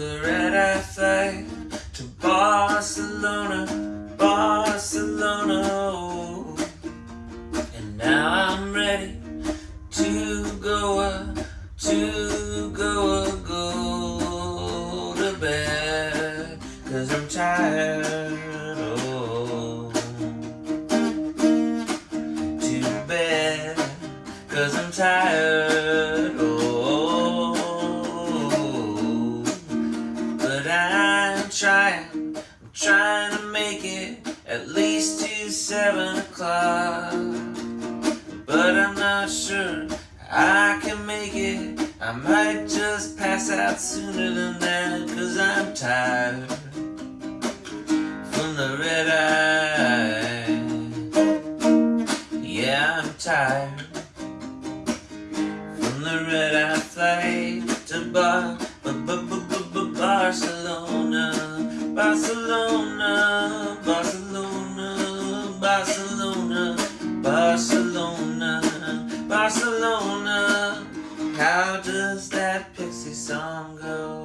A red-eye flight to Barcelona, Barcelona. oh. And now I'm ready to go, to go, go to bed. Cause I'm tired. To bed, cause I'm tired, I'm trying, I'm trying to make it at least to seven o'clock. But I'm not sure I can make it. I might just pass out sooner than that, cause I'm tired from the red eye. Yeah, I'm tired from the red eye flight Barcelona, Barcelona, Barcelona, Barcelona, Barcelona. How does that pixie song go?